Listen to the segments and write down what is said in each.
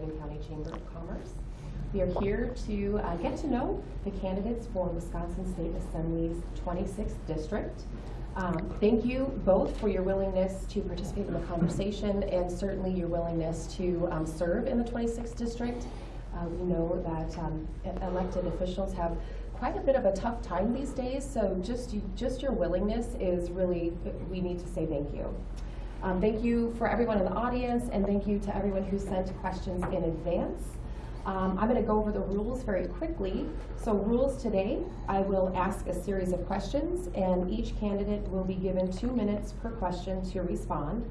Sheboygan County Chamber of Commerce. We are here to uh, get to know the candidates for Wisconsin State Assembly's 26th District. Um, Thank you both for your willingness to participate in the conversation and certainly your willingness to um, serve in the 26th District. Uh, We know that um, elected officials have quite a bit of a tough time these days, so just, you- just your willingness is really, we need to say thank you. Um, Thank you for everyone in the audience, and thank you to everyone who sent questions in advance. Um, I'm going to go over the rules very quickly. So rules today, I will ask a series of questions, and each candidate will be given two minutes per question to respond.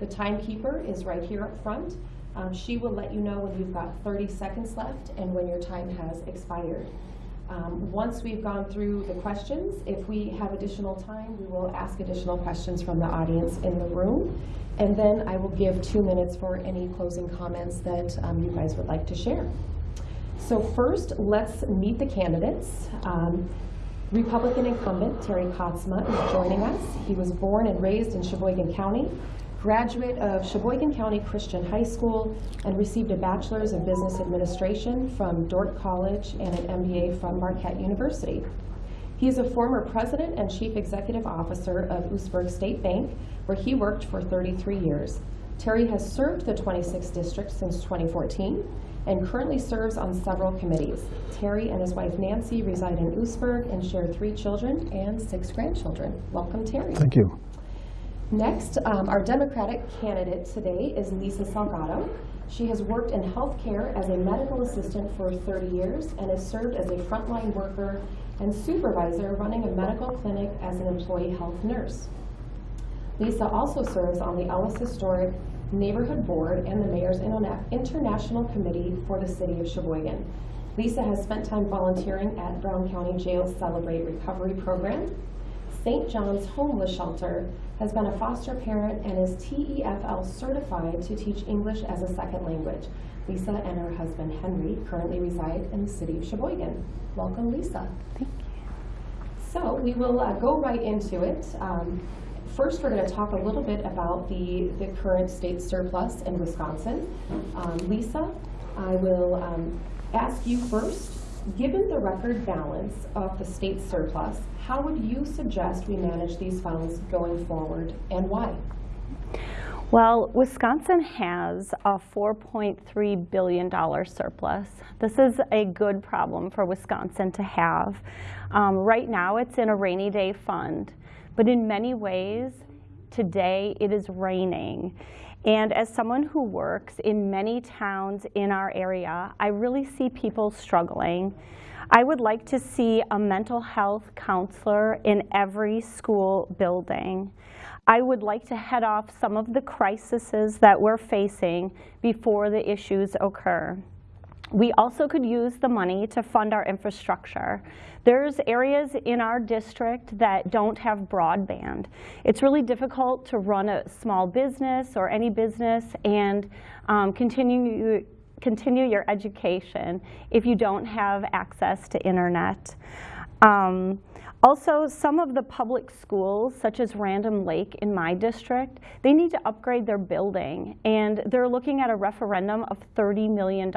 The timekeeper is right here up front. Um, She will let you know when you've got 30 seconds left and when your time has expired. Um, Once we've gone through the questions, if we have additional time, we will ask additional questions from the audience in the room. And then I will give two minutes for any closing comments that um, you guys would like to share. So first, let's meet the candidates. Um, Republican incumbent Terry Katsma is joining us. He was born and raised in Sheboygan County, graduate of Sheboygan County Christian High School, and received a bachelor's of business administration from Dordt College and an MBA from Marquette University. He is a former president and chief executive officer of Oostburg State Bank, where he worked for 33 years. Terry has served the 26th district since 2014 and currently serves on several committees. Terry and his wife Nancy reside in Oostburg and share three children and six grandchildren. Welcome, Terry. Thank you. Next, um, our Democratic candidate today is Lisa Salgado. She has worked in healthcare as a medical assistant for 30 years and has served as a frontline worker and supervisor running a medical clinic as an employee health nurse. Lisa also serves on the Ellis Historic Neighborhood Board and the Mayor's International Committee for the City of Sheboygan. Lisa has spent time volunteering at Brown County Jail's Celebrate Recovery Program. St. John's Homeless Shelter has been a foster parent and is TEFL certified to teach English as a second language. Lisa and her husband Henry currently reside in the city of Sheboygan. Welcome, Lisa. Thank you. So we will uh, go right into it. Um, First, we're going to talk a little bit about the, the current state surplus in Wisconsin. Um, Lisa, I will um, ask you first, given the record balance of the state surplus, how would you suggest we manage these funds going forward and why? Well, Wisconsin has a $4.3 billion surplus. This is a good problem for Wisconsin to have. Um, right now, it's in a rainy day fund, but in many ways, today it is raining. And as someone who works in many towns in our area, I really see people struggling. I would like to see a mental health counselor in every school building. I would like to head off some of the crises that we're facing before the issues occur. We also could use the money to fund our infrastructure. There's areas in our district that don't have broadband. It's really difficult to run a small business or any business and um, continue continue your education if you don't have access to internet. Um, also, some of the public schools, such as Random Lake in my district, they need to upgrade their building. And they're looking at a referendum of $30 million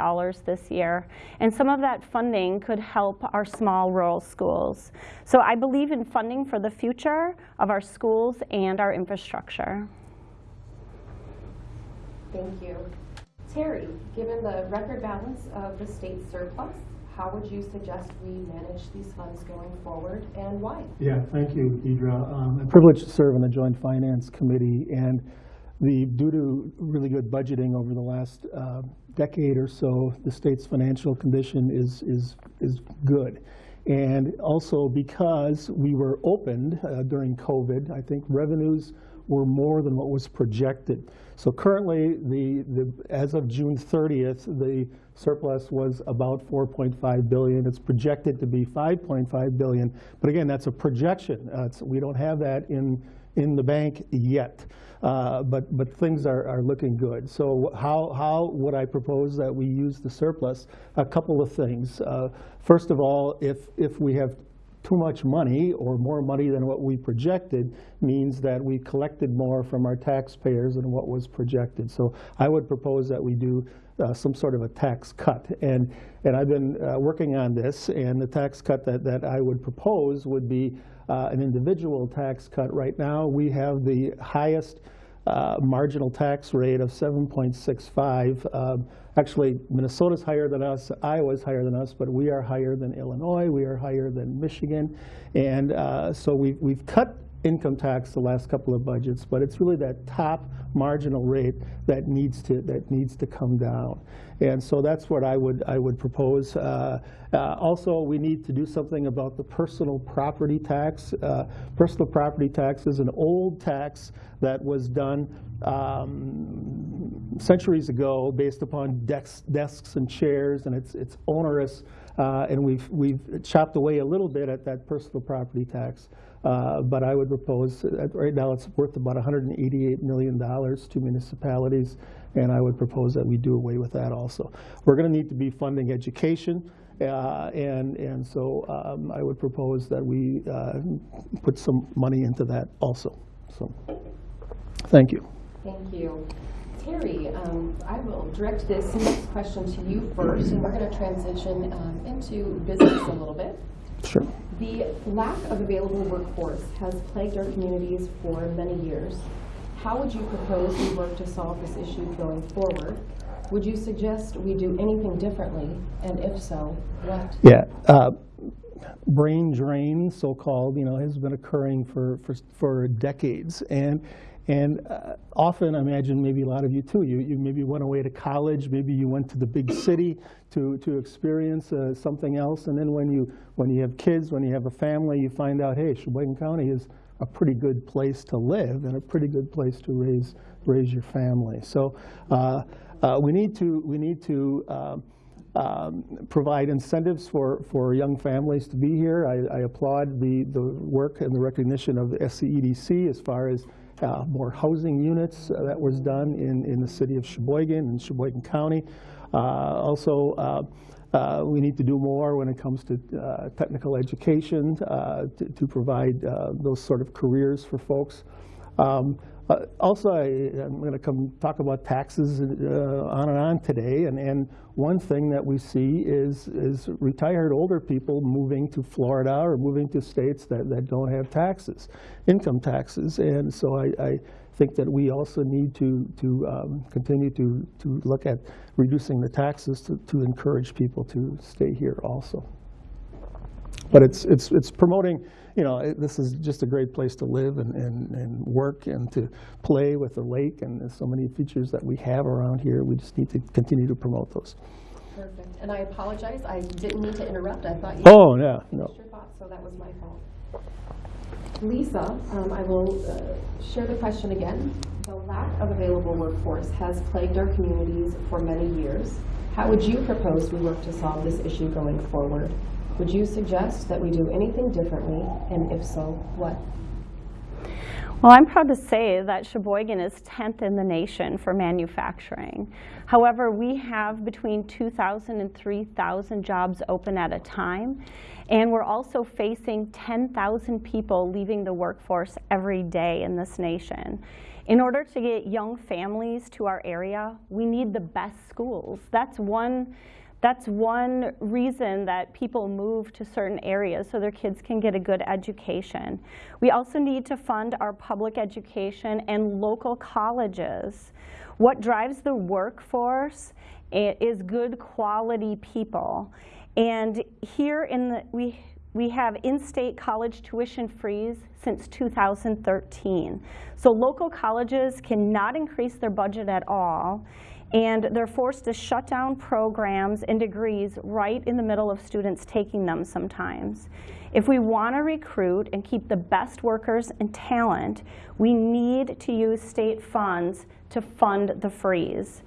this year. And some of that funding could help our small rural schools. So I believe in funding for the future of our schools and our infrastructure. Thank you. Terry, given the record balance of the state surplus, how would you suggest we manage these funds going forward and why? Yeah, thank you, Deidre. Um, I'm privileged to serve on the Joint Finance Committee, and the, due to really good budgeting over the last uh, decade or so, the state's financial condition is, is, is good. And also because we were opened uh, during COVID, I think revenues were more than what was projected. So currently, the, the, as of June 30th, the surplus was about 4.5 billion. It's projected to be 5.5 billion, but again, that's a projection. Uh, we don't have that in, in the bank yet. Uh, but, but things are, are looking good. So how, how would I propose that we use the surplus? A couple of things. Uh, first of all, if, if we have too much money or more money than what we projected means that we collected more from our taxpayers than what was projected. So I would propose that we do uh, some sort of a tax cut. And, and I've been uh, working on this, and the tax cut that, that I would propose would be uh, an individual tax cut. Right now, we have the highest uh, marginal tax rate of 7.65. Um, Actually, Minnesota's higher than us, Iowa's higher than us, but we are higher than Illinois, we are higher than Michigan. And uh, so we've, we've cut income tax the last couple of budgets, but it's really that top marginal rate that needs to that needs to come down. And so that's what I would I would propose. Uh, uh, also, we need to do something about the personal property tax. Uh, personal property tax is an old tax that was done um, centuries ago based upon desks, desks and chairs, and it's it's onerous. Uh, and we've we've chopped away a little bit at that personal property tax. Uh, but I would propose, uh, right now it's worth about $188 million to municipalities, and I would propose that we do away with that also. We're going to need to be funding education, uh, and, and so um, I would propose that we uh, put some money into that also. So, thank you. Thank you. Terry, um, I will direct this next question to you first, and we're going to transition um, into business a little bit. Sure. The lack of available workforce has plagued our communities for many years. How would you propose we work to solve this issue going forward? Would you suggest we do anything differently, and if so, what? Yeah. Uh, brain drain, so-called, you know, has been occurring for, for, for decades. And, and uh, often, I imagine maybe a lot of you too, you, you maybe went away to college, maybe you went to the big city to, to experience uh, something else. And then when you, when you have kids, when you have a family, you find out, hey, Sheboygan County is a pretty good place to live and a pretty good place to raise, raise your family. So uh, uh we need to, we need to um, um, provide incentives for, for young families to be here. I, I applaud the, the work and the recognition of the SCEDC as far as uh, more housing units uh, that was done in, in the city of Sheboygan and Sheboygan County. Uh, also, uh, uh, we need to do more when it comes to uh, technical education to, to, provide those sort of careers for folks. Um, uh, also, I, am going to come talk about taxes uh, on and on today, and, and one thing that we see is, is retired older people moving to Florida or moving to states that, that don't have taxes, income taxes, and so I, I think that we also need to, to um, continue to, to look at reducing the taxes to, to encourage people to stay here also. But it's, it's, it's promoting you know, it, this is just a great place to live and, and, and work and to play with the lake. And there's so many features that we have around here. We just need to continue to promote those. Perfect. And I apologize. I didn't mean to interrupt. I thought you oh, yeah, no. your thoughts, so that was my fault. Lisa, um, I will uh, share the question again. The lack of available workforce has plagued our communities for many years. How would you propose we work to solve this issue going forward? Would you suggest that we do anything differently, and if so, what? Well, I'm proud to say that Sheboygan is 10th in the nation for manufacturing. However, we have between 2,000 and 3,000 jobs open at a time, and we're also facing 10,000 people leaving the workforce every day in this nation. In order to get young families to our area, we need the best schools. That's one that's one reason that people move to certain areas so their kids can get a good education. We also need to fund our public education and local colleges. What drives the workforce is good quality people. And here in the, we, we have in-state college tuition freeze since 2013. So local colleges cannot increase their budget at all and they're forced to shut down programs and degrees right in the middle of students taking them sometimes. If we want to recruit and keep the best workers and talent, we need to use state funds to fund the freeze.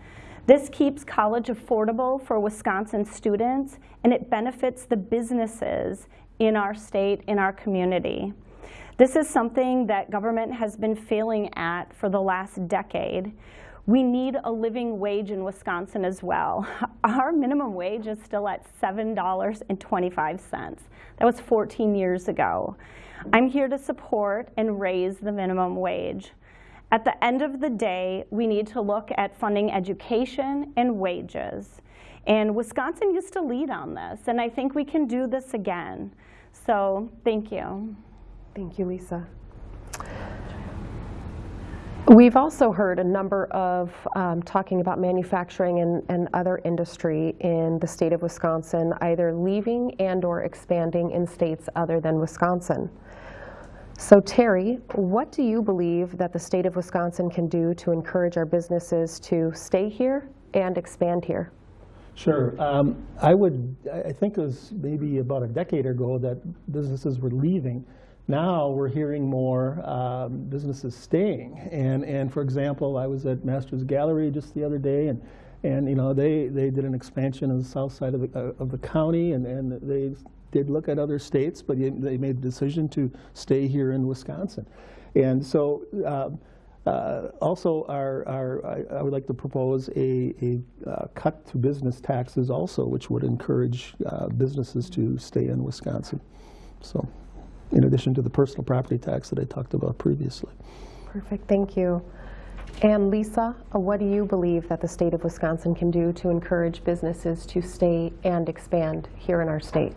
This keeps college affordable for Wisconsin students, and it benefits the businesses in our state, in our community. This is something that government has been failing at for the last decade. We need a living wage in Wisconsin as well. Our minimum wage is still at $7.25. That was 14 years ago. I'm here to support and raise the minimum wage. At the end of the day, we need to look at funding education and wages. And Wisconsin used to lead on this, and I think we can do this again. So thank you. Thank you, Lisa. We've also heard a number of um, talking about manufacturing and, and other industry in the state of Wisconsin, either leaving and or expanding in states other than Wisconsin. So Terry, what do you believe that the state of Wisconsin can do to encourage our businesses to stay here and expand here? Sure. Um, I would, I I think it was maybe about a decade ago that businesses were leaving. Now we're hearing more um, businesses staying. And, and for example, I was at Masters Gallery just the other day, and, and you know, they, they did an expansion on the south side of the, uh, of the county, and, and they did look at other states, but they made the decision to stay here in Wisconsin. And so um, uh, Also, our, our, I- I would like to propose a, a uh, cut to business taxes also, which would encourage uh, businesses to stay in Wisconsin. So, in addition to the personal property tax that I talked about previously. Perfect, thank you. And Lisa, uh, what do you believe that the state of Wisconsin can do to encourage businesses to stay and expand here in our state?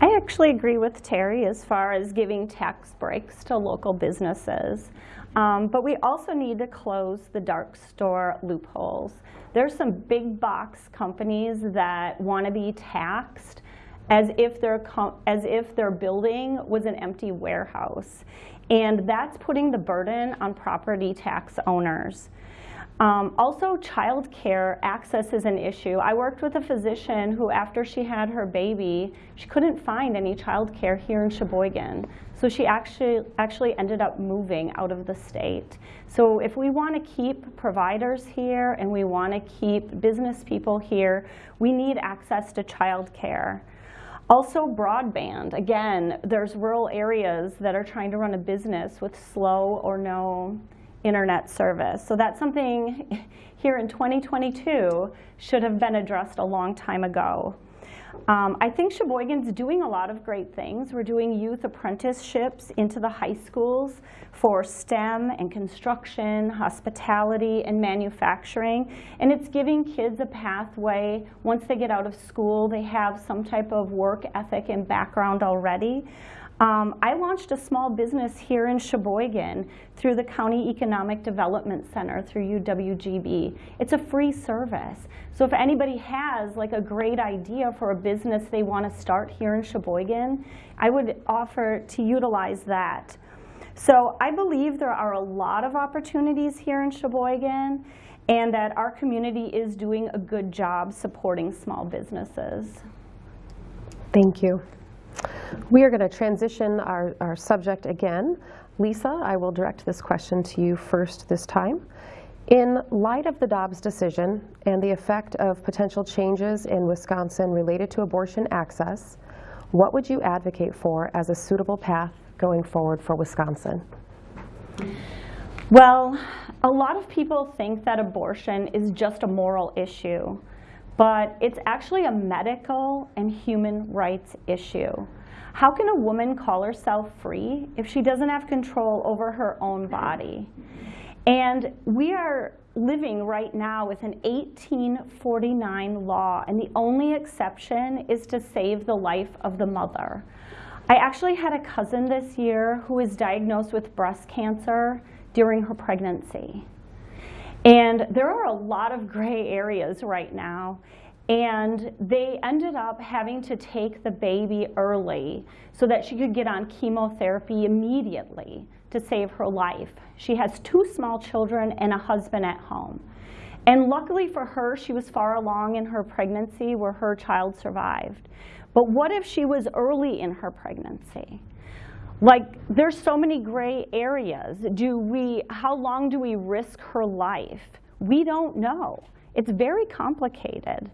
I actually agree with Terry as far as giving tax breaks to local businesses. Um, but we also need to close the dark store loopholes. There's some big box companies that want to be taxed as if their as if their building was an empty warehouse, and that's putting the burden on property tax owners. Um, also, childcare access is an issue. I worked with a physician who, after she had her baby, she couldn't find any childcare here in Sheboygan. So she actually, actually ended up moving out of the state. So if we want to keep providers here and we want to keep business people here, we need access to childcare. Also broadband. Again, there's rural areas that are trying to run a business with slow or no internet service. So that's something here in 2022 should have been addressed a long time ago. Um, I think Sheboygan's doing a lot of great things. We're doing youth apprenticeships into the high schools for STEM and construction, hospitality, and manufacturing. And it's giving kids a pathway. Once they get out of school, they have some type of work ethic and background already. Um, I launched a small business here in Sheboygan through the County Economic Development Center through UWGB. It's a free service. So if anybody has like a great idea for a business they want to start here in Sheboygan, I would offer to utilize that. So I believe there are a lot of opportunities here in Sheboygan and that our community is doing a good job supporting small businesses. Thank you. We are going to transition our, our subject again. Lisa, I will direct this question to you first this time. In light of the Dobbs decision and the effect of potential changes in Wisconsin related to abortion access, what would you advocate for as a suitable path going forward for Wisconsin? Well, a lot of people think that abortion is just a moral issue, but it's actually a medical and human rights issue. How can a woman call herself free if she doesn't have control over her own body? And we are living right now with an 1849 law, and the only exception is to save the life of the mother. I actually had a cousin this year who was diagnosed with breast cancer during her pregnancy. And there are a lot of gray areas right now. And they ended up having to take the baby early so that she could get on chemotherapy immediately to save her life. She has two small children and a husband at home. And luckily for her, she was far along in her pregnancy where her child survived. But what if she was early in her pregnancy? Like, there's so many gray areas. Do we, how long do we risk her life? We don't know. It's very complicated.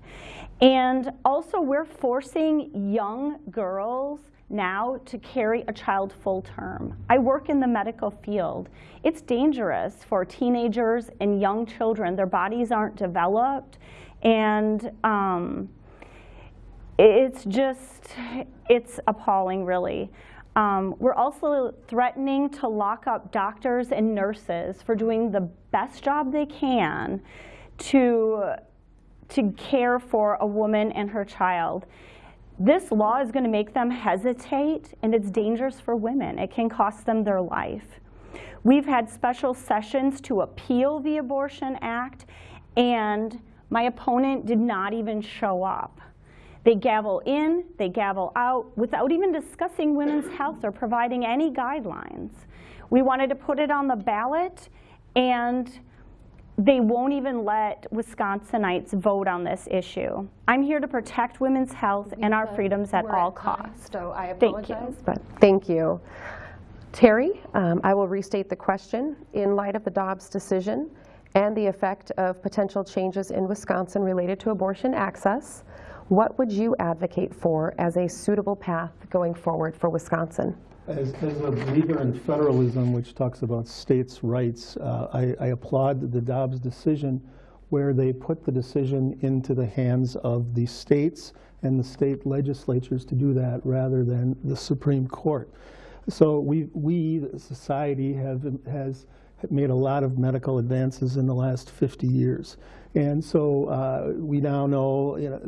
And also, we're forcing young girls now to carry a child full term. I work in the medical field. It's dangerous for teenagers and young children. Their bodies aren't developed, and um, it's just, it's appalling, really. Um, we're also threatening to lock up doctors and nurses for doing the best job they can to, to care for a woman and her child. This law is going to make them hesitate, and it's dangerous for women. It can cost them their life. We've had special sessions to appeal the Abortion Act, and my opponent did not even show up. They gavel in, they gavel out, without even discussing women's health or providing any guidelines. We wanted to put it on the ballot, and they won't even let Wisconsinites vote on this issue. I'm here to protect women's health and our freedoms at all costs. So I apologize. Thank you. But thank you. Terry, um, I will restate the question. In light of the Dobbs decision and the effect of potential changes in Wisconsin related to abortion access, what would you advocate for as a suitable path going forward for Wisconsin? As, as a believer in federalism, which talks about states' rights, uh, I, I applaud the Dobbs decision where they put the decision into the hands of the states and the state legislatures to do that rather than the Supreme Court. So we, we, society, have has made a lot of medical advances in the last 50 years. And so uh, we now know, you know,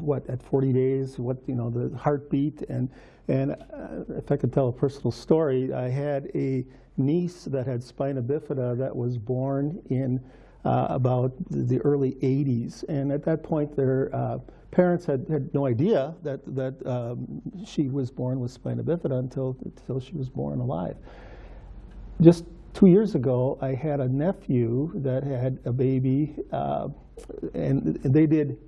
what, at 40 days, what, you know, the heartbeat. And, and uh, if I could tell a personal story, I had a niece that had spina bifida that was born in uh, about the early 80s. And at that point, their uh, parents had, had no idea that, that um, she was born with spina bifida until, until she was born alive. Just two years ago, I had a nephew that had a baby, uh, and they did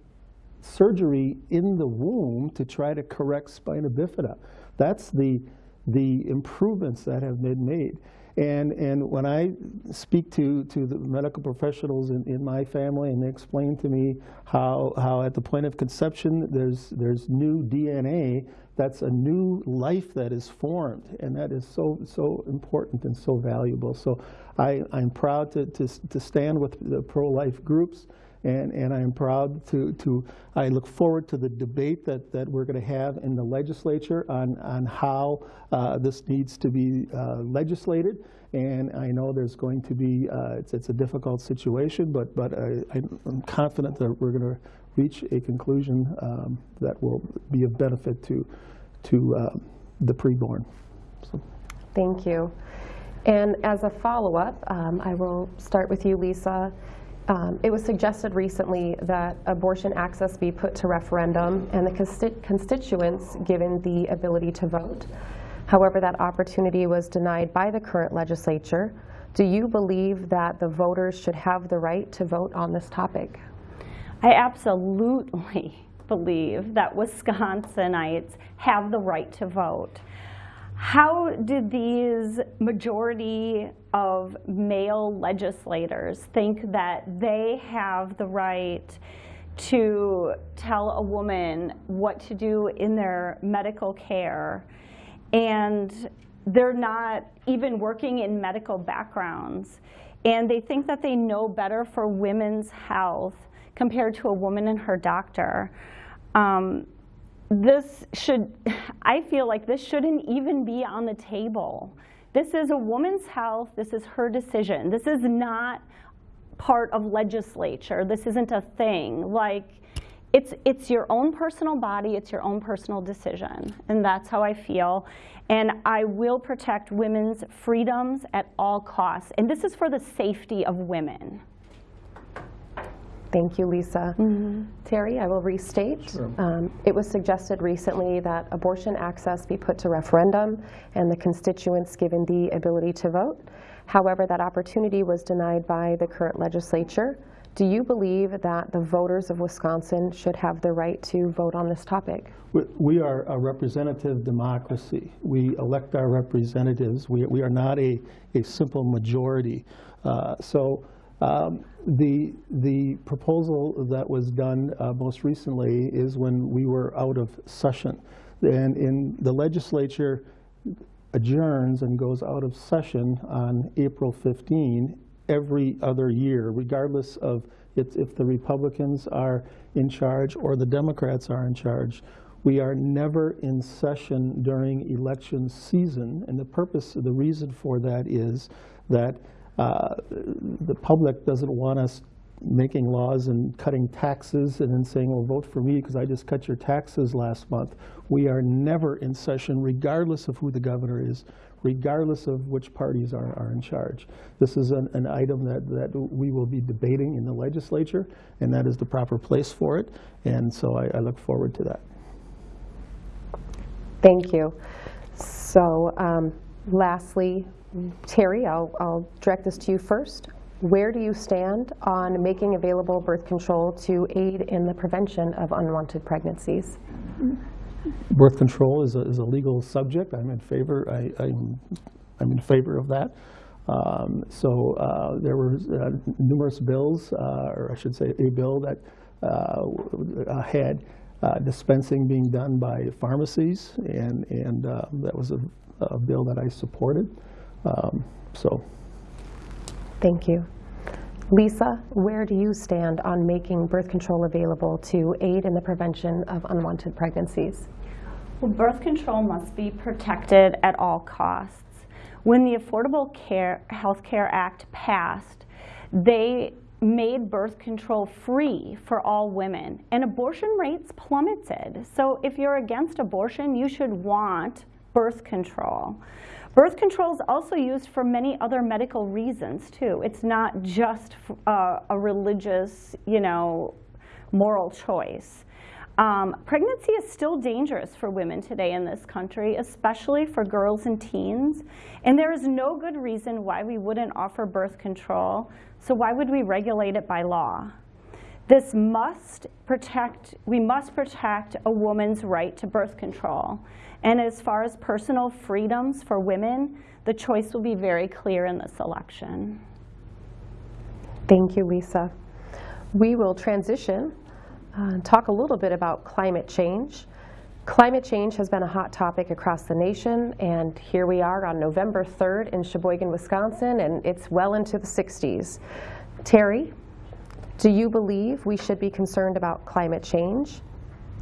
surgery in the womb to try to correct spina bifida. That's the, the improvements that have been made. And, and when I speak to, to the medical professionals in, in my family and they explain to me how, how at the point of conception there's, there's new DNA, that's a new life that is formed. And that is so, so important and so valuable. So I, I'm proud to, to, to stand with the pro-life groups. And, and I'm proud to, to, I look forward to the debate that, that we're going to have in the legislature on, on how uh, this needs to be uh, legislated. And I know there's going to be, uh, it's, it's a difficult situation, but, but I, I'm confident that we're going to reach a conclusion um, that will be of benefit to, to uh, the preborn. So. Thank you. And as a follow-up, um, I will start with you, Lisa. Um, it was suggested recently that abortion access be put to referendum and the consti constituents given the ability to vote. However, that opportunity was denied by the current legislature. Do you believe that the voters should have the right to vote on this topic? I absolutely believe that Wisconsinites have the right to vote. How did these majority of male legislators think that they have the right to tell a woman what to do in their medical care and they're not even working in medical backgrounds and they think that they know better for women's health compared to a woman and her doctor. Um, this should, I feel like this shouldn't even be on the table. This is a woman's health, this is her decision. This is not part of legislature. This isn't a thing. Like, it's, it's your own personal body, it's your own personal decision. And that's how I feel. And I will protect women's freedoms at all costs. And this is for the safety of women. Thank you, Lisa. Terry, I will restate. Sure. Um, It was suggested recently that abortion access be put to referendum and the constituents given the ability to vote. However, that opportunity was denied by the current legislature. Do you believe that the voters of Wisconsin should have the right to vote on this topic? We- We are a representative democracy. We elect our representatives. We we are not a, a simple majority. Uh, So um, the, the proposal that was done uh, most recently is when we were out of session. And in the legislature adjourns and goes out of session on April 15 every other year, regardless of if, if the Republicans are in charge or the Democrats are in charge. We are never in session during election season, and the purpose, the reason for that is that uh, the public doesn't want us making laws and cutting taxes and then saying, well, vote for me because I just cut your taxes last month. We are never in session, regardless of who the governor is, regardless of which parties are, are in charge. This is an, an item that, that we will be debating in the legislature, and that is the proper place for it. And so I, I look forward to that. Thank you. So um, lastly, Terry, I'll, I'll direct this to you first. Where do you stand on making available birth control to aid in the prevention of unwanted pregnancies? Birth control is a, is a legal subject. I'm in favor, I, I'm, I'm in favor of that. Um, So uh, there were uh, numerous bills, uh, or I should say, a bill that uh, had uh, dispensing being done by pharmacies, and, and uh, that was a, a bill that I supported. Um, So Thank you. Lisa, where do you stand on making birth control available to aid in the prevention of unwanted pregnancies? Well, birth control must be protected at all costs. When the Affordable Care Health Care Act passed, they made birth control free for all women, and abortion rates plummeted. So if you're against abortion, you should want birth control. Birth control is also used for many other medical reasons too. It's not just uh, a religious, you know, moral choice. Um, pregnancy is still dangerous for women today in this country, especially for girls and teens. And there is no good reason why we wouldn't offer birth control. So why would we regulate it by law? This must protect, we must protect a woman's right to birth control. And as far as personal freedoms for women, the choice will be very clear in this election. Thank you, Lisa. We will transition uh, and talk a little bit about climate change. Climate change has been a hot topic across the nation, and here we are on November 3rd in Sheboygan, Wisconsin, and it's well into the 60s. Terry, do you believe we should be concerned about climate change?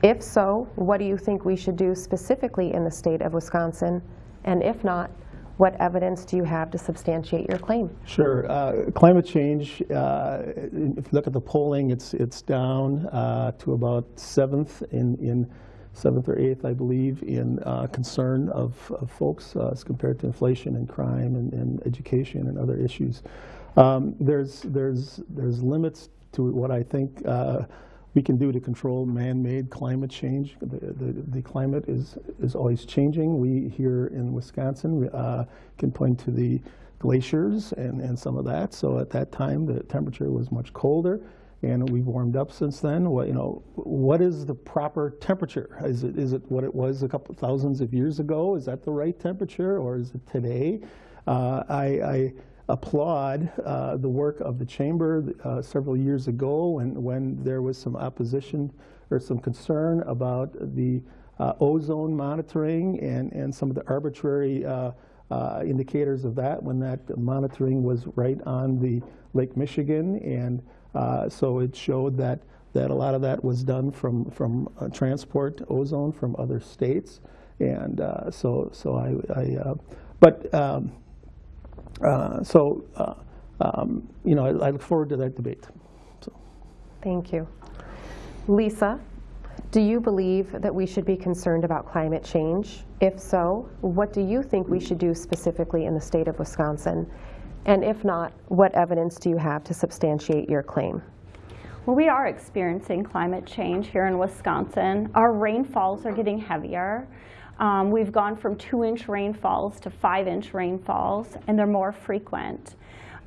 If so, what do you think we should do specifically in the state of Wisconsin? And if not, what evidence do you have to substantiate your claim? Sure. Uh, Climate change, uh, if you look at the polling, it's, it's down uh, to about seventh in, in seventh or eighth, I believe, in uh, concern of, of folks uh, as compared to inflation and crime and, and education and other issues. Um, There's, there's, there's limits to what I think uh, we can do to control man-made climate change. The, the, the climate is, is always changing. We here in Wisconsin uh, can point to the glaciers and, and some of that. So at that time, the temperature was much colder, and we've warmed up since then. What, you know, what is the proper temperature? Is it, is it what it was a couple thousands of years ago? Is that the right temperature, or is it today? Uh, I, I applaud uh, the work of the chamber uh, several years ago when, when there was some opposition or some concern about the uh, ozone monitoring and, and some of the arbitrary uh, uh, indicators of that when that monitoring was right on the Lake Michigan. And uh, so it showed that, that a lot of that was done from, from transport ozone from other states. And so, so I, I but um, So, uh, um, you know, I I look forward to that debate. So, Thank you. Lisa, do you believe that we should be concerned about climate change? If so, what do you think we should do specifically in the state of Wisconsin? And if not, what evidence do you have to substantiate your claim? Well, we are experiencing climate change here in Wisconsin. Our rainfalls are getting heavier. Um, we've gone from two inch rainfalls to five inch rainfalls, and they're more frequent.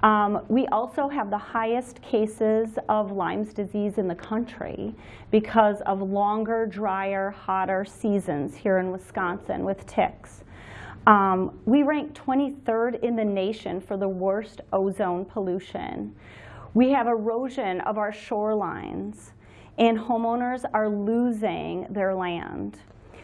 Um, we also have the highest cases of Lyme's disease in the country because of longer, drier, hotter seasons here in Wisconsin with ticks. Um, we rank 23rd in the nation for the worst ozone pollution. We have erosion of our shorelines, and homeowners are losing their land.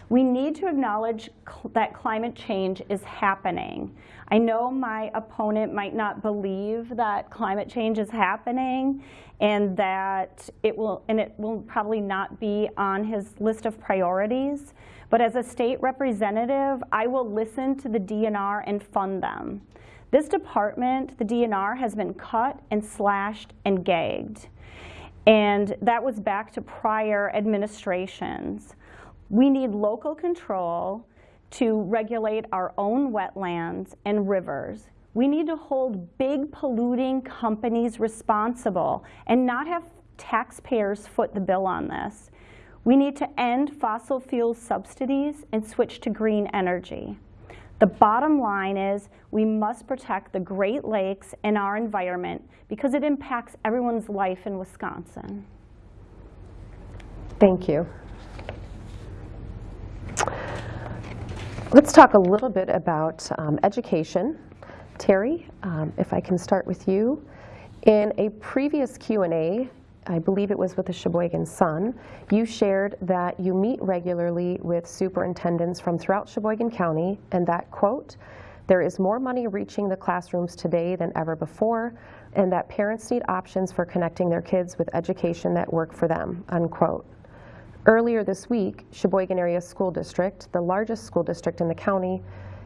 We need to acknowledge cl- that climate change is happening. I know my opponent might not believe that climate change is happening and that it will, and it will probably not be on his list of priorities. But as a state representative, I will listen to the DNR and fund them. This department, the DNR, has been cut and slashed and gagged. And that was back to prior administrations. We need local control to regulate our own wetlands and rivers. We need to hold big polluting companies responsible and not have taxpayers foot the bill on this. We need to end fossil fuel subsidies and switch to green energy. The bottom line is we must protect the Great Lakes and our environment because it impacts everyone's life in Wisconsin. Thank you. Let's talk a little bit about um, education. Terry, um, if I can start with you. In a previous Q&A, I believe it was with the Sheboygan Sun, you shared that you meet regularly with superintendents from throughout Sheboygan County and that, quote, there is more money reaching the classrooms today than ever before, and that parents need options for connecting their kids with education that work for them, unquote. Earlier this week, Sheboygan Area School District, the largest school district in the county,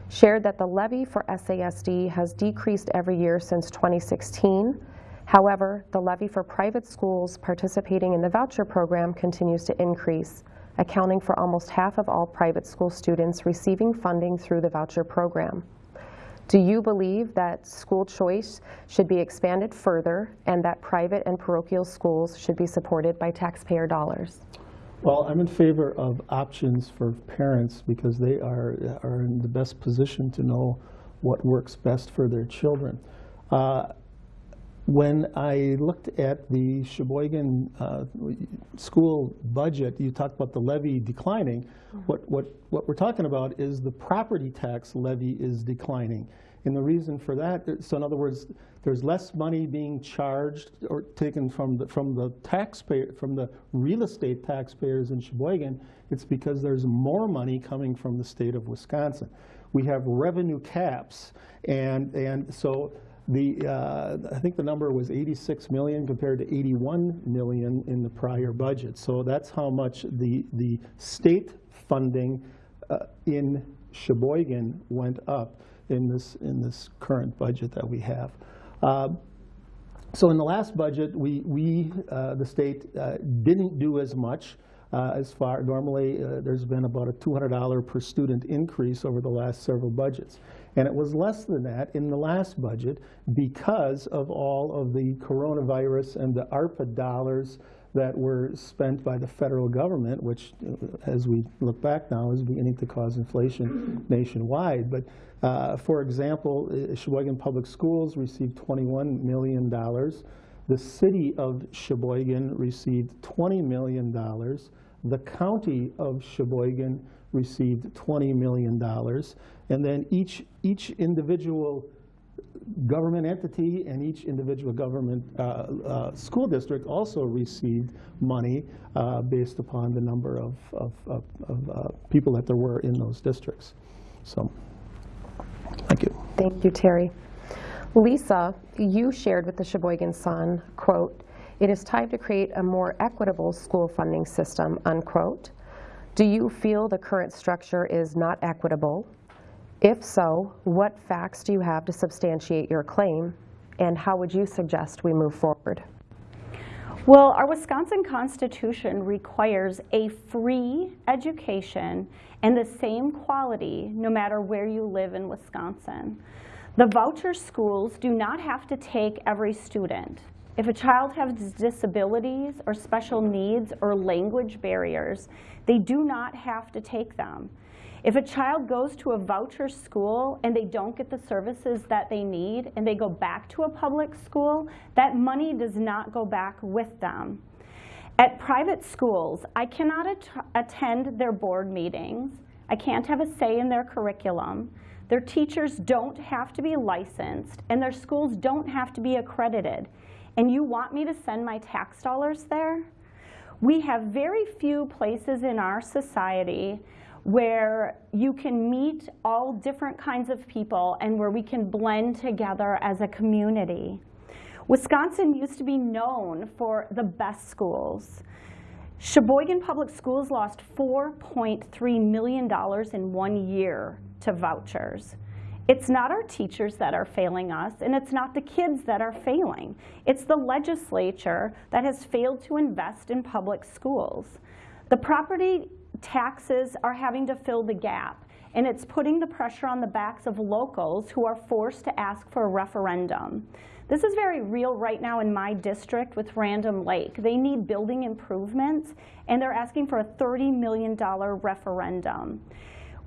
shared that the levy for SASD has decreased every year since 2016. However, the levy for private schools participating in the voucher program continues to increase, accounting for almost half of all private school students receiving funding through the voucher program. Do you believe that school choice should be expanded further and that private and parochial schools should be supported by taxpayer dollars? Well, I'm in favor of options for parents because they are, are in the best position to know what works best for their children. Uh, when I looked at the Sheboygan uh, school budget, you talked about the levy declining. What, what, what we're talking about is the property tax levy is declining. And the reason for that, so in other words, there's less money being charged or taken from the, from the taxpayer, from the real estate taxpayers in Sheboygan. It's because there's more money coming from the state of Wisconsin. We have revenue caps, and, and so the, uh, I think the number was 86 million compared to 81 million in the prior budget. So that's how much the, the state funding uh, in Sheboygan went up in this, in this current budget that we have. Uh, So in the last budget, we, we uh, the state, uh, didn't do as much as far, normally, there's been about a $200 per student increase over the last several budgets. And it was less than that in the last budget because of all of the coronavirus and the ARPA dollars that were spent by the federal government, which, uh, as we look back now, is beginning to cause inflation nationwide. But uh, for example, uh, Sheboygan Public Schools received $21 million. The city of Sheboygan received $20 million. The county of Sheboygan received $20 million. And then each, each individual government entity and each individual government uh, uh, school district also received money uh, based upon the number of, of, of, of uh, people that there were in those districts. So, thank you. Thank you, Terry. Lisa, you shared with the Sheboygan Sun, quote, "It is time to create a more equitable school funding system," unquote. Do you feel the current structure is not equitable? If so, what facts do you have to substantiate your claim? And how would you suggest we move forward? Well, our Wisconsin Constitution requires a free education and the same quality no matter where you live in Wisconsin. The voucher schools do not have to take every student. If a child has disabilities or special needs or language barriers, they do not have to take them. If a child goes to a voucher school and they don't get the services that they need and they go back to a public school, that money does not go back with them. At private schools, I cannot at attend their board meetings. I can't have a say in their curriculum. Their teachers don't have to be licensed and their schools don't have to be accredited. And you want me to send my tax dollars there? We have very few places in our society where you can meet all different kinds of people and where we can blend together as a community. Wisconsin used to be known for the best schools. Sheboygan Public Schools lost $4.3 million in one year to vouchers. It's not our teachers that are failing us, and it's not the kids that are failing. It's the legislature that has failed to invest in public schools. The property taxes are having to fill the gap, and it's putting the pressure on the backs of locals who are forced to ask for a referendum. This is very real right now in my district with Random Lake. They need building improvements, and they're asking for a $30 million referendum.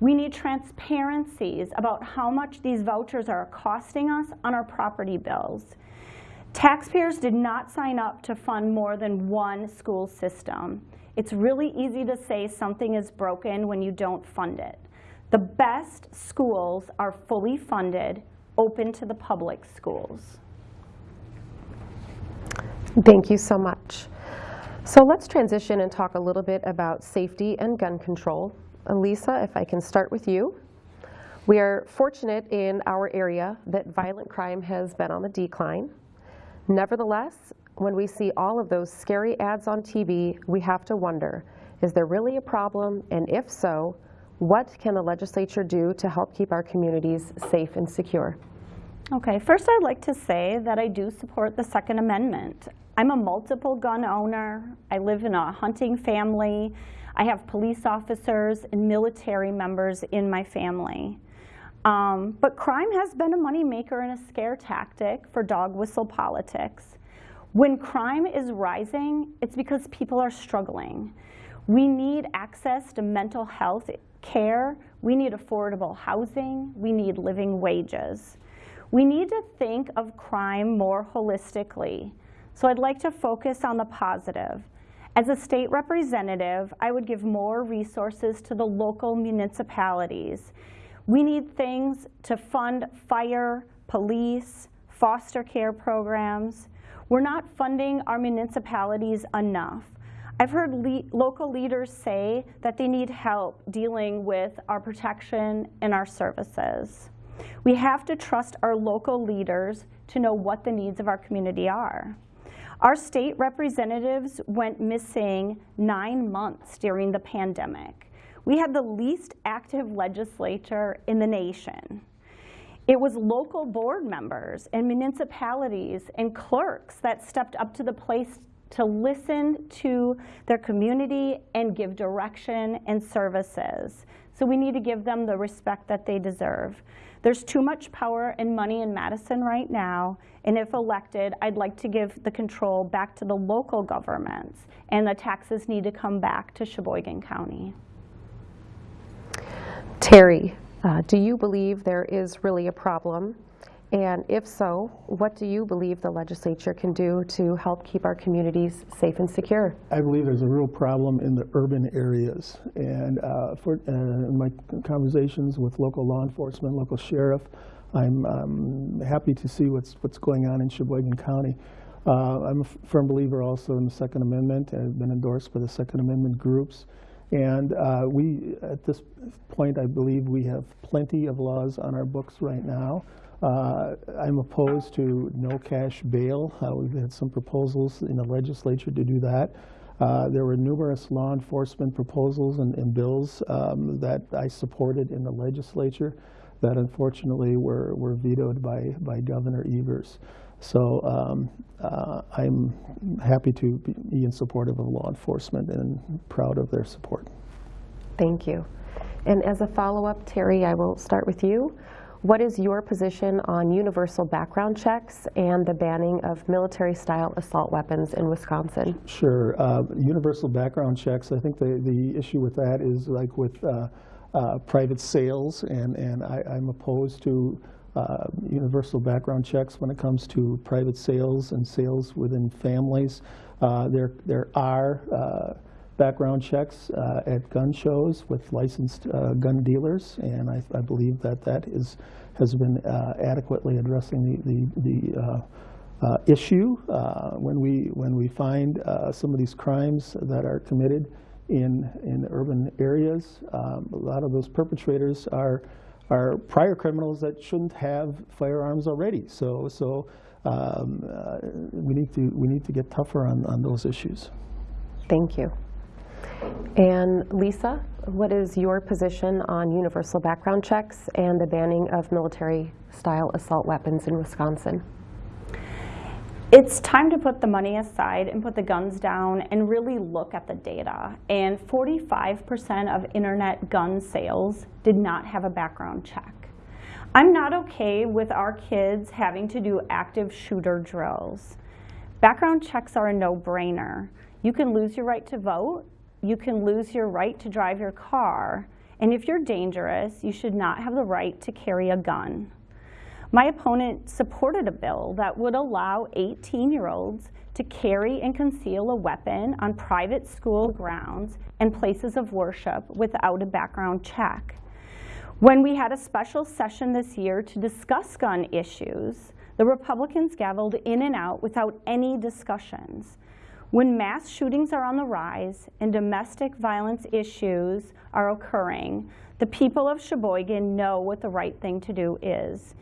We need transparencies about how much these vouchers are costing us on our property bills. Taxpayers did not sign up to fund more than one school system. It's really easy to say something is broken when you don't fund it. The best schools are fully funded, open to the public schools. Thank you so much. So let's transition and talk a little bit about safety and gun control. Lisa, if I can start with you. We are fortunate in our area that violent crime has been on the decline. Nevertheless, when we see all of those scary ads on TV, we have to wonder, is there really a problem? And if so, what can the legislature do to help keep our communities safe and secure? Okay, first I'd like to say that I do support the Second Amendment. I'm a multiple gun owner. I live in a hunting family. I have police officers and military members in my family. Um, but crime has been a moneymaker and a scare tactic for dog whistle politics. When crime is rising, it's because people are struggling. We need access to mental health care. We need affordable housing. We need living wages. We need to think of crime more holistically. So I'd like to focus on the positive. As a state representative, I would give more resources to the local municipalities. We need things to fund fire, police, foster care programs. We're not funding our municipalities enough. I've heard le local leaders say that they need help dealing with our protection and our services. We have to trust our local leaders to know what the needs of our community are. Our state representatives went missing nine months during the pandemic. We had the least active legislature in the nation. It was local board members and municipalities and clerks that stepped up to the place to listen to their community and give direction and services. So we need to give them the respect that they deserve. There's too much power and money in Madison right now, and if elected, I'd like to give the control back to the local governments, and the taxes need to come back to Sheboygan County. Terry, uh, do you believe there is really a problem? And if so, what do you believe the legislature can do to help keep our communities safe and secure? I believe there's a real problem in the urban areas. And uh, for, uh, in my conversations with local law enforcement, local sheriff, I'm um, happy to see what's, what's going on in Sheboygan County. Uh, I'm a firm believer also in the Second Amendment. I've been endorsed by the Second Amendment groups. And uh, we, at this point, I believe we have plenty of laws on our books right now. Uh, I'm opposed to no cash bail. Uh, we've had some proposals in the legislature to do that. Uh, there were numerous law enforcement proposals and, and bills um, that I supported in the legislature that unfortunately were, were vetoed by, by Governor Evers. So um, uh, I'm happy to be in support of law enforcement and proud of their support. Thank you. And as a follow-up, Terry, I will start with you. What is your position on universal background checks and the banning of military-style assault weapons in Wisconsin? Sure. Uh, universal background checks, I think the, the issue with that is like with uh, uh, private sales, and, and I, am opposed to uh, universal background checks when it comes to private sales and sales within families. Uh, there, there are uh, background checks uh, at gun shows with licensed uh, gun dealers, and I, I, believe that that is, has been adequately addressing the, the, the issue. When, we, when we find some of these crimes that are committed in, in urban areas. Um, A lot of those perpetrators are, are prior criminals that shouldn't have firearms already. So, so um, uh, we need to, we need to get tougher on, on those issues. Thank you. And Lisa, what is your position on universal background checks and the banning of military-style assault weapons in Wisconsin? It's time to put the money aside and put the guns down and really look at the data. And 45% of internet gun sales did not have a background check. I'm not okay with our kids having to do active shooter drills. Background checks are a no-brainer. You can lose your right to vote, you can lose your right to drive your car, and if you're dangerous, you should not have the right to carry a gun. My opponent supported a bill that would allow 18-year-olds to carry and conceal a weapon on private school grounds and places of worship without a background check. When we had a special session this year to discuss gun issues, the Republicans gavelled in and out without any discussions. When mass shootings are on the rise and domestic violence issues are occurring, the people of Sheboygan know what the right thing to do is.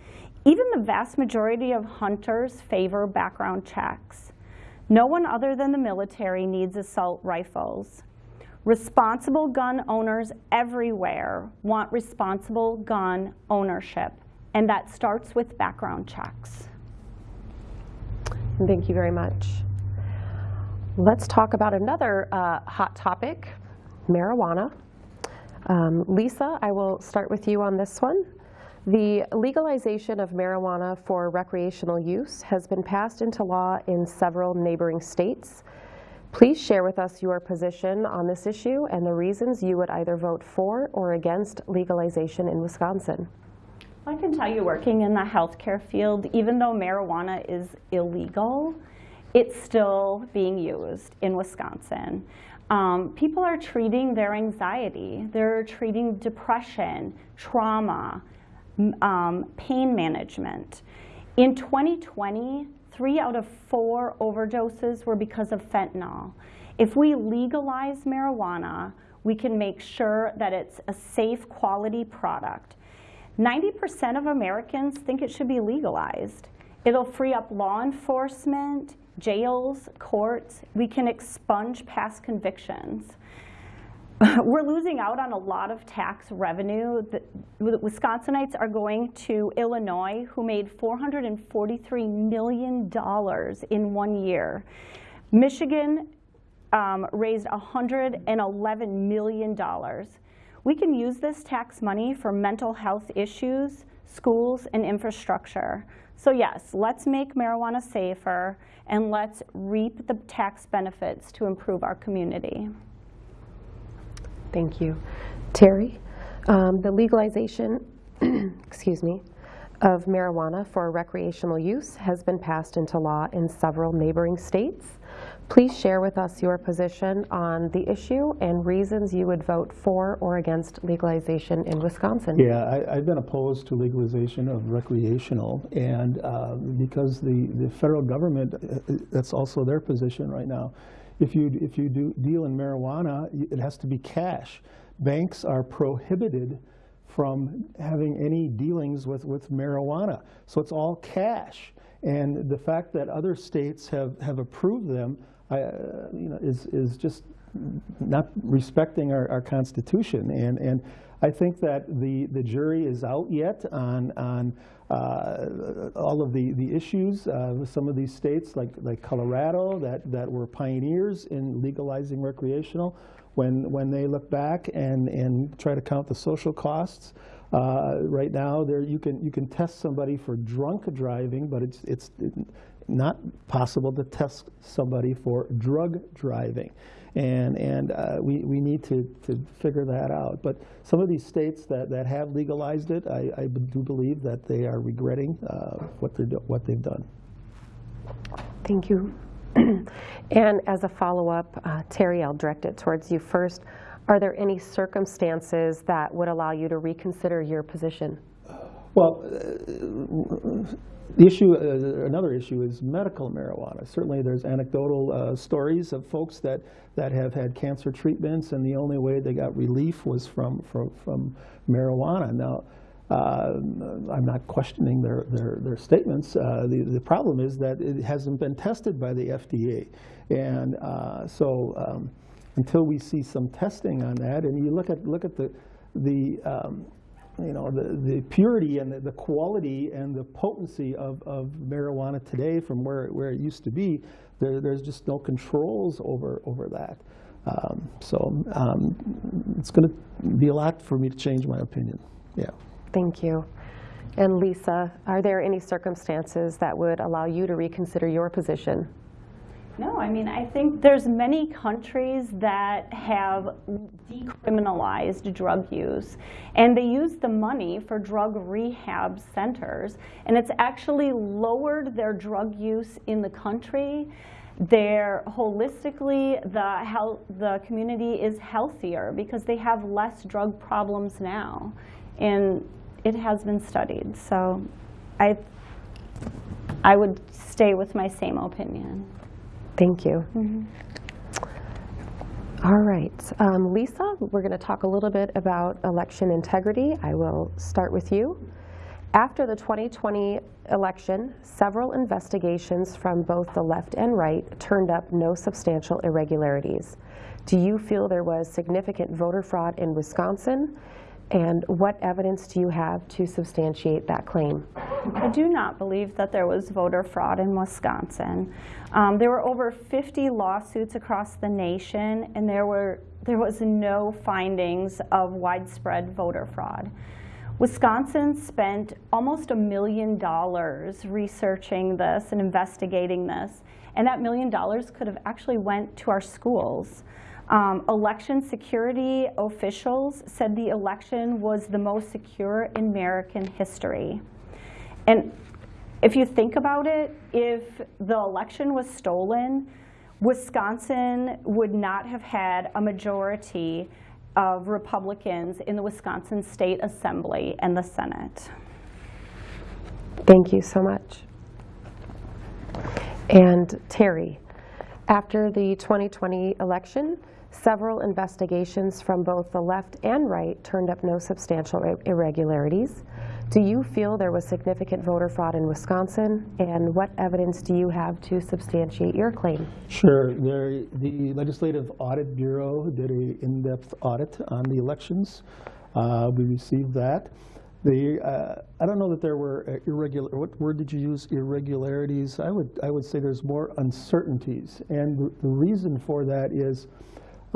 Even the vast majority of hunters favor background checks. No one other than the military needs assault rifles. Responsible gun owners everywhere want responsible gun ownership, and that starts with background checks. Thank you very much. Let's talk about another uh, hot topic, marijuana. Um, Lisa, I will start with you on this one. The legalization of marijuana for recreational use has been passed into law in several neighboring states. Please share with us your position on this issue and the reasons you would either vote for or against legalization in Wisconsin. I can tell you, working in the healthcare field, even though marijuana is illegal, it's still being used in Wisconsin. Um, people are treating their anxiety, they're treating depression, trauma, um, pain management. In 2020, three out of four overdoses were because of fentanyl. If we legalize marijuana, we can make sure that it's a safe, quality product. 90% of Americans think it should be legalized. It'll free up law enforcement, jails, courts. We can expunge past convictions. we're losing out on a lot of tax revenue. The, Wisconsinites are going to Illinois, who made $443 million in one year. Michigan um, raised $111 million. We can use this tax money for mental health issues, schools, and infrastructure. So yes, let's make marijuana safer, and let's reap the tax benefits to improve our community. Thank you. Terry, um, the legalization, excuse me, of marijuana for recreational use has been passed into law in several neighboring states. Please share with us your position on the issue and reasons you would vote for or against legalization in Wisconsin. Yeah, I, I've been opposed to legalization of recreational, and uh, because the, the federal government, uh, that's also their position right now. If you, if you do deal in marijuana, it has to be cash. Banks are prohibited from having any dealings with, with marijuana. So it's all cash. And the fact that other states have, have approved them I, uh, you know, is, is just not respecting our, our Constitution. And, and I think that the, the jury is out yet on, on uh, all of the, the issues uh, with some of these states like, like Colorado that, that were pioneers in legalizing recreational. When, when they look back and, and try to count the social costs, uh, right now there you can, you can test somebody for drunk driving, but it's, it's not possible to test somebody for drug driving. And, and uh, we, we need to, to figure that out. But some of these states that, that have legalized it, I, I do believe that they are regretting uh, what, they're what they've done. Thank you. and as a follow-up, uh, Terry, I'll direct it towards you first. Are there any circumstances that would allow you to reconsider your position? Well, uh, the issue, uh, another issue is medical marijuana. Certainly, there's anecdotal uh, stories of folks that, that have had cancer treatments, and the only way they got relief was from, from, from marijuana. Now, uh, I'm not questioning their, their, their statements. Uh, the, the problem is that it hasn't been tested by the FDA. And uh, so um, until we see some testing on that, and you look at, look at the, the um, you know, the, the purity and the, the quality and the potency of, of marijuana today from where, where it used to be, there, there's just no controls over, over that. Um, so um, it's going to be a lot for me to change my opinion. Yeah. Thank you. And Lisa, are there any circumstances that would allow you to reconsider your position? No, I mean, I think there's many countries that have decriminalized drug use, and they use the money for drug rehab centers, and it's actually lowered their drug use in the country. They're holistically, the health, the community is healthier because they have less drug problems now, and it has been studied. So, I, I would stay with my same opinion. Thank you. All right. Um, Lisa, we're going to talk a little bit about election integrity. I will start with you. After the 2020 election, several investigations from both the left and right turned up no substantial irregularities. Do you feel there was significant voter fraud in Wisconsin? And what evidence do you have to substantiate that claim? I do not believe that there was voter fraud in Wisconsin. Um, there were over 50 lawsuits across the nation, and there were there was no findings of widespread voter fraud. Wisconsin spent almost a million dollars researching this and investigating this, and that million dollars could have actually went to our schools. Um, election security officials said the election was the most secure in American history. And if you think about it, if the election was stolen, Wisconsin would not have had a majority of Republicans in the Wisconsin State Assembly and the Senate. Thank you so much. And Terry, after the 2020 election, several investigations from both the left and right turned up no substantial irregularities. Do you feel there was significant voter fraud in Wisconsin? And what evidence do you have to substantiate your claim? Sure. There, the Legislative Audit Bureau did an in-depth audit on the elections. Uh, we received that. The, uh, I don't know that there were uh, irregular, what word did you use, irregularities? I would, I would say there's more uncertainties. And the, the reason for that is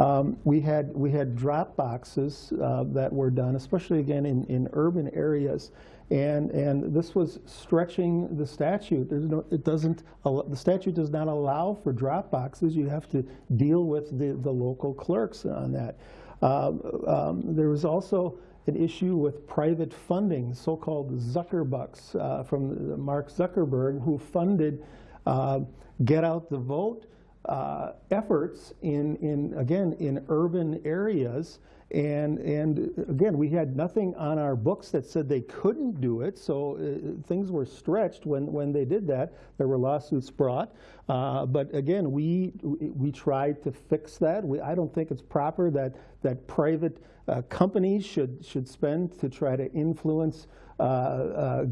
um, we had, we had drop boxes uh, that were done, especially again in, in urban areas. And, and this was stretching the statute. There's no, it doesn't, the statute does not allow for drop boxes. You have to deal with the, the local clerks on that. Um, um, there was also an issue with private funding, so-called Zuckerbucks uh, from Mark Zuckerberg, who funded uh, Get Out the Vote uh, efforts in, in, again, in urban areas. And, and again, we had nothing on our books that said they couldn't do it, so uh, things were stretched when, when they did that. There were lawsuits brought. Uh, but again, we, we tried to fix that. We, I don't think it's proper that, that private uh, companies should, should spend to try to influence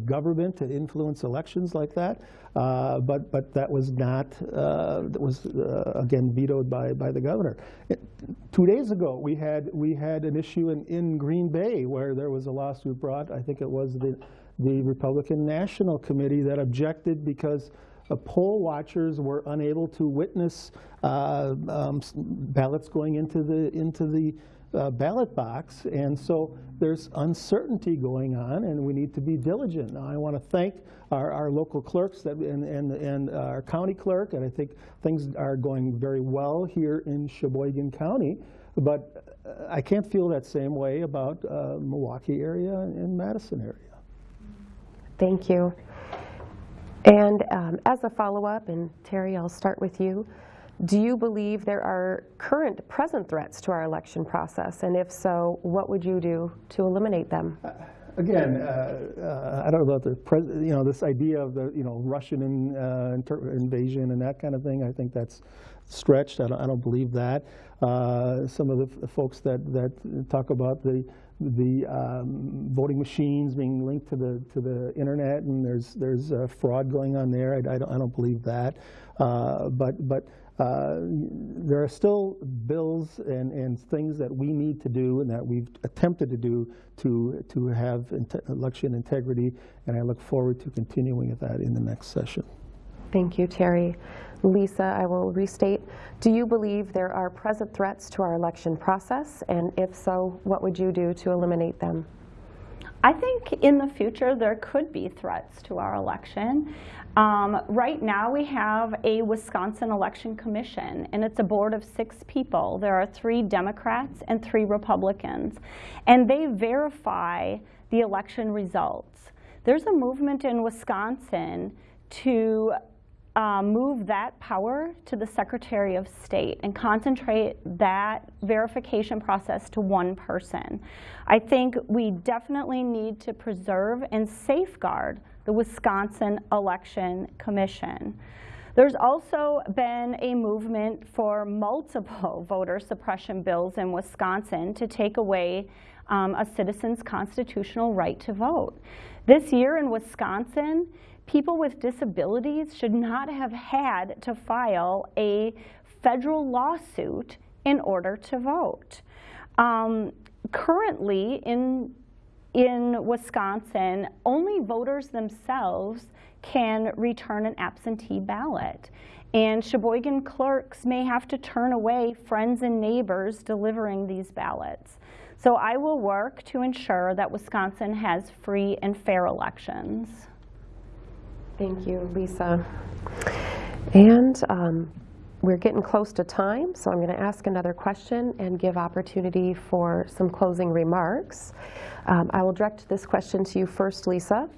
government to influence elections like that. Uh, but but that was not uh, that was uh, again vetoed by by the governor. It, two days ago, we had we had an issue in, in Green Bay where there was a lawsuit brought. I think it was the the Republican National Committee that objected because. Uh, poll watchers were unable to witness uh, um, ballots going into the into the uh, ballot box, and so there's uncertainty going on, and we need to be diligent. Now, I want to thank our, our local clerks that, and, and, and our county clerk, and I think things are going very well here in Sheboygan County, but uh, I can't feel that same way about uh, Milwaukee area and Madison area. Thank you. And um, as a follow-up, and Terry, I'll start with you. Do you believe there are current, present threats to our election process? And if so, what would you do to eliminate them? again, uh, uh, I don't know about the, pres- you know, this idea of the, you know, Russian in- uh, inter- invasion and that kind of thing, I think that's stretched. I don't, I don't believe that. Uh, Some of the folks that, that talk about the, the um, voting machines being linked to the, to the internet and there's, there's uh, fraud going on there, I I don't, I don't believe that. Uh, But, but uh, there are still bills and, and things that we need to do and that we've attempted to do to, to have inte- election integrity, and I look forward to continuing with that in the next session. Thank you, Terry. Lisa, I will restate. Do you believe there are present threats to our election process? And if so, what would you do to eliminate them? I think in the future there could be threats to our election. Um, right now we have a Wisconsin Election Commission and it's a board of six people. There are three Democrats and three Republicans and they verify the election results. There's a movement in Wisconsin to uh, move that power to the Secretary of State and concentrate that verification process to one person. I think we definitely need to preserve and safeguard the Wisconsin Election Commission. There's also been a movement for multiple voter suppression bills in Wisconsin to take away um, a citizen's constitutional right to vote. This year in Wisconsin, people with disabilities should not have had to file a federal lawsuit in order to vote. Um, currently, in in Wisconsin, only voters themselves can return an absentee ballot. And Sheboygan clerks may have to turn away friends and neighbors delivering these ballots. So I will work to ensure that Wisconsin has free and fair elections. Thank you, Lisa. And um, we're getting close to time, so I'm going to ask another question and give opportunity for some closing remarks. Um, I will direct this question to you first, Lisa.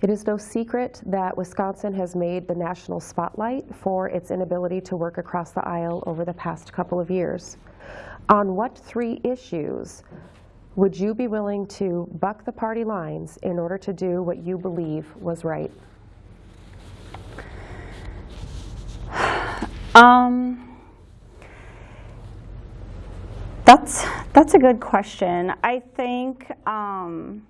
It is no secret that Wisconsin has made the national spotlight for its inability to work across the aisle over the past couple of years. On what three issues would you be willing to buck the party lines in order to do what you believe was right? Um, that's that's a good question. I think um,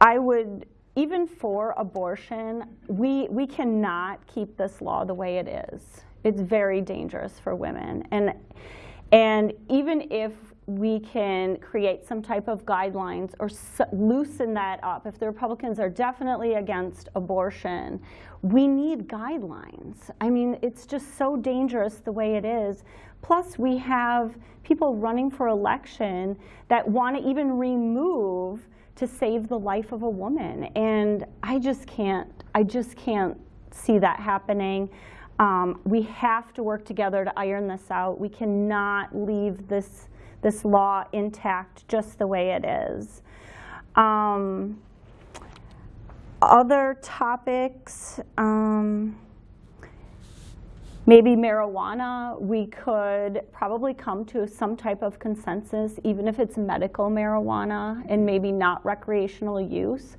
I would even for abortion, we we cannot keep this law the way it is. It's very dangerous for women, and and even if we can create some type of guidelines or loosen that up. If the Republicans are definitely against abortion, we need guidelines. I mean, it's just so dangerous the way it is. Plus, we have people running for election that want to even remove to save the life of a woman. And I just can't, I just can't see that happening. Um, we have to work together to iron this out. We cannot leave this this law intact just the way it is. Um, other topics, um, maybe marijuana, we could probably come to some type of consensus, even if it's medical marijuana and maybe not recreational use.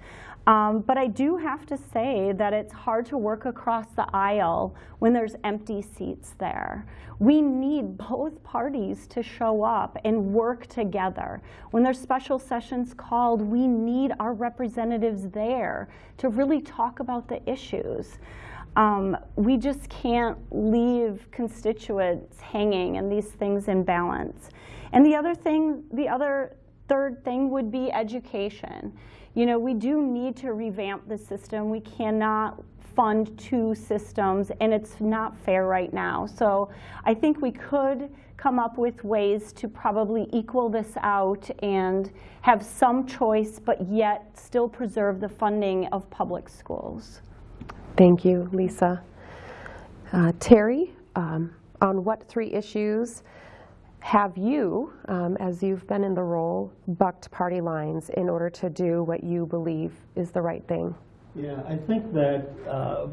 Um, but I do have to say that it's hard to work across the aisle when there's empty seats there. We need both parties to show up and work together. When there's special sessions called, we need our representatives there to really talk about the issues. Um, we just can't leave constituents hanging and these things in balance. And the other thing, the other third thing would be education. You know, we do need to revamp the system. We cannot fund two systems, and it's not fair right now. So I think we could come up with ways to probably equal this out and have some choice, but yet still preserve the funding of public schools. Thank you, Lisa. Uh, Terry, um, on what three issues have you, um, as you've been in the role, bucked party lines in order to do what you believe is the right thing? Yeah, I think that uh,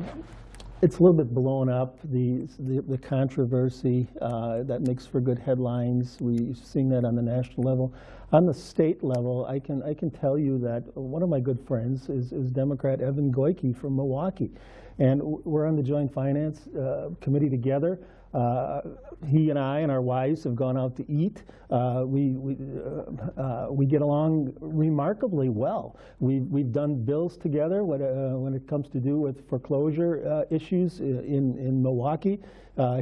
it's a little bit blown up, the, the the controversy uh, that makes for good headlines. We've seen that on the national level. On the state level, I can, I can tell you that one of my good friends is, is Democrat Evan Goyke from Milwaukee. And we're on the Joint Finance uh, Committee together. Uh, He and I and our wives have gone out to eat. Uh, We, we, uh, uh, we get along remarkably well. We've, we've done bills together when, uh, when it comes to do with foreclosure issues in, in Milwaukee.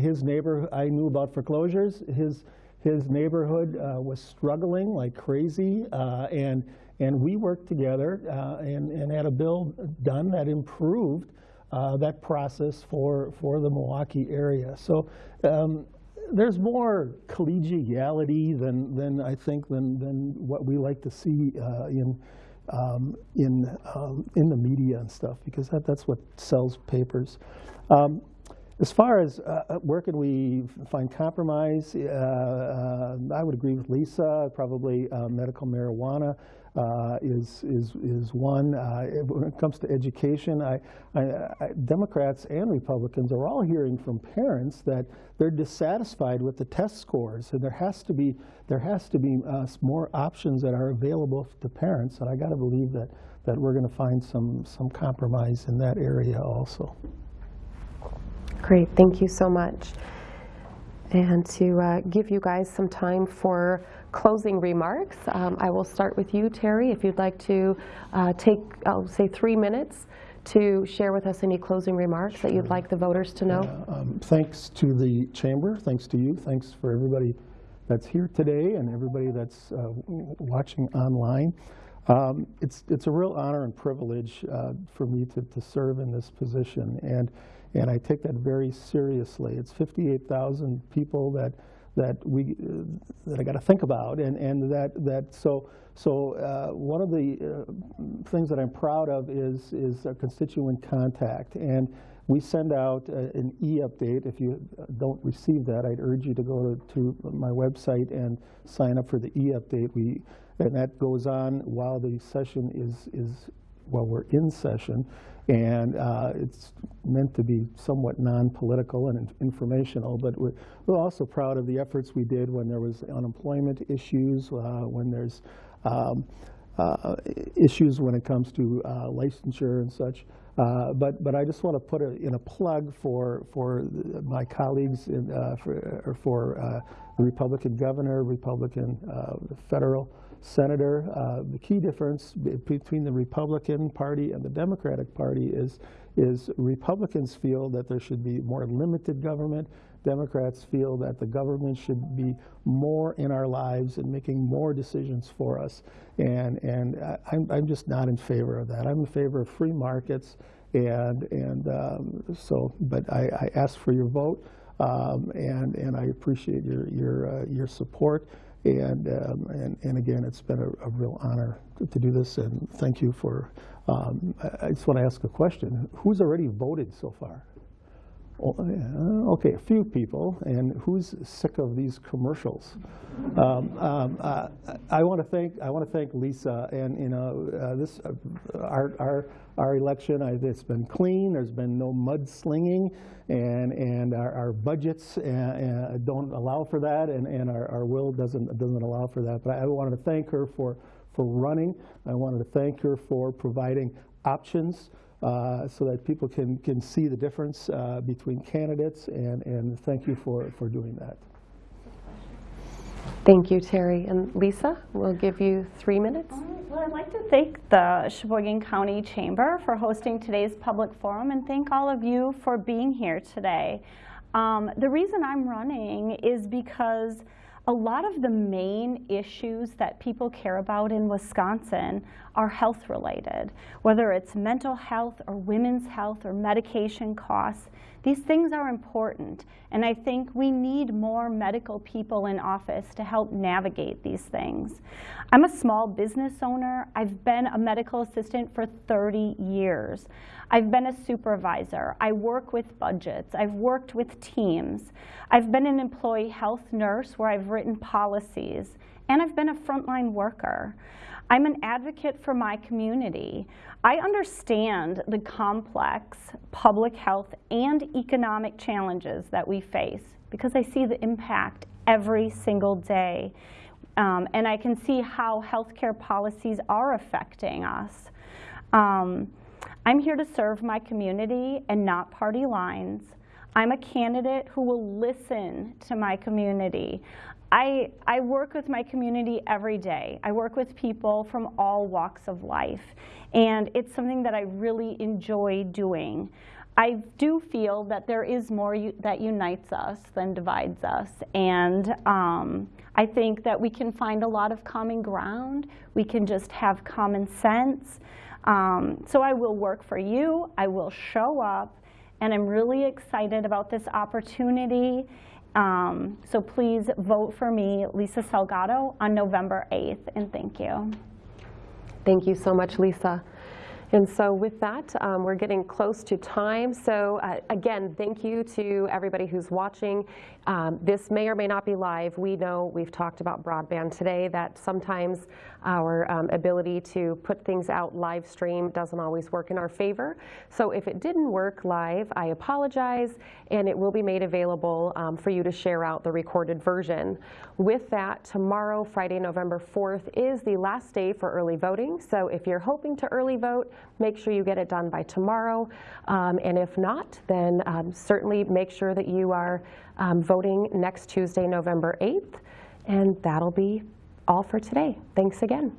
His neighbor, I knew about foreclosures. His, his neighborhood was struggling like crazy, and, and we worked together and, and had a bill done that improved uh, that process for, for the Milwaukee area. So um, there's more collegiality than, than I think than, than what we like to see uh, in, um, in, um, in the media and stuff, because that, that's what sells papers. Um, as far as uh, uh, where can we find compromise, uh, uh, I would agree with Lisa. Probably medical marijuana uh, is is is one. Uh, when it comes to education, I, I, I, Democrats and Republicans are all hearing from parents that they're dissatisfied with the test scores, and there has to be there has to be uh, more options that are available to parents. And I got to believe that that we're going to find some some compromise in that area also. Great, thank you so much. And to uh, give you guys some time for closing remarks, um, I will start with you, Terry. If you'd like to uh, take, I'll say, three minutes to share with us any closing remarks that you'd like the voters to know. Um, Thanks to the chamber, thanks to you, thanks for everybody that's here today and everybody that's uh, watching online. Um, It's, it's a real honor and privilege uh, for me to, to serve in this position, and, and I take that very seriously. It's 58,000 people that, that we, uh, that I got to think about, and, and that, that, so, so uh, one of the uh, things that I'm proud of is, is constituent contact, and we send out uh, an e-update. If you don't receive that, I'd urge you to go to, to my website and sign up for the e-update. We, and that goes on while the session is, is while we're in session. And uh, it's meant to be somewhat non-political and informational, but we're, we're also proud of the efforts we did when there was unemployment issues, uh, when there's um, uh, issues when it comes to uh, licensure and such. Uh, But, but I just want to put a- in a plug for, for my colleagues, in, uh, for, or for the Republican governor, Republican federal senator. Uh, The key difference between the Republican Party and the Democratic Party is, is Republicans feel that there should be more limited government. Democrats feel that the government should be more in our lives and making more decisions for us. And, and I'm, I'm just not in favor of that. I'm in favor of free markets. And, and um, so, but I, I ask for your vote. Um, and, and I appreciate your, your, uh, your support. And, um, and, and again, it's been a, a real honor to, to do this, and thank you for, um, I, I just want to ask a question. Who's already voted so far? Oh, Okay, a few people, and who's sick of these commercials? Um, um, uh, I want to thank, I want to thank Lisa, and, you know, uh, this, uh, our, our, our election, I- it's been clean, there's been no mudslinging, and, and our, our budgets uh, uh, don't allow for that, and, and our, our will doesn't, doesn't allow for that. But I wanted to thank her for, for running. I wanted to thank her for providing options uh, so that people can, can see the difference uh, between candidates, and, and thank you for, for doing that. Thank you, Terry. And Lisa, we'll give you three minutes. All right, Well, I'd like to thank the Sheboygan County Chamber for hosting today's public forum and thank all of you for being here today. Um, the reason I'm running is because a lot of the main issues that people care about in Wisconsin are health related, whether it's mental health or women's health or medication costs. These things are important, and I think we need more medical people in office to help navigate these things. I'm a small business owner. I've been a medical assistant for 30 years. I've been a supervisor. I work with budgets. I've worked with teams. I've been an employee health nurse where I've written policies, and I've been a frontline worker. I'm an advocate for my community. I understand the complex public health and economic challenges that we face because I see the impact every single day. Um, and I can see how healthcare policies are affecting us. Um, I'm here to serve my community and not party lines. I'm a candidate who will listen to my community. I, I work with my community every day. I work with people from all walks of life, and it's something that I really enjoy doing. I do feel that there is more that unites us than divides us, and um, I think that we can find a lot of common ground. We can just have common sense. Um, so I will work for you. I will show up, and I'm really excited about this opportunity. Um, so please vote for me, Lisa Salgado, on November 8th, and thank you. Thank you so much, Lisa. And so with that, um, we're getting close to time. So uh, again, thank you to everybody who's watching. Um, this may or may not be live. We know we've talked about broadband today, that sometimes our um, ability to put things out live stream doesn't always work in our favor. So if it didn't work live, I apologize, and it will be made available um, for you to share out the recorded version. With that, tomorrow, Friday, November 4th, is the last day for early voting. So if you're hoping to early vote, make sure you get it done by tomorrow. Um, and if not, then um, certainly make sure that you are um, voting next Tuesday, November 8th. And that'll be all for today. Thanks again.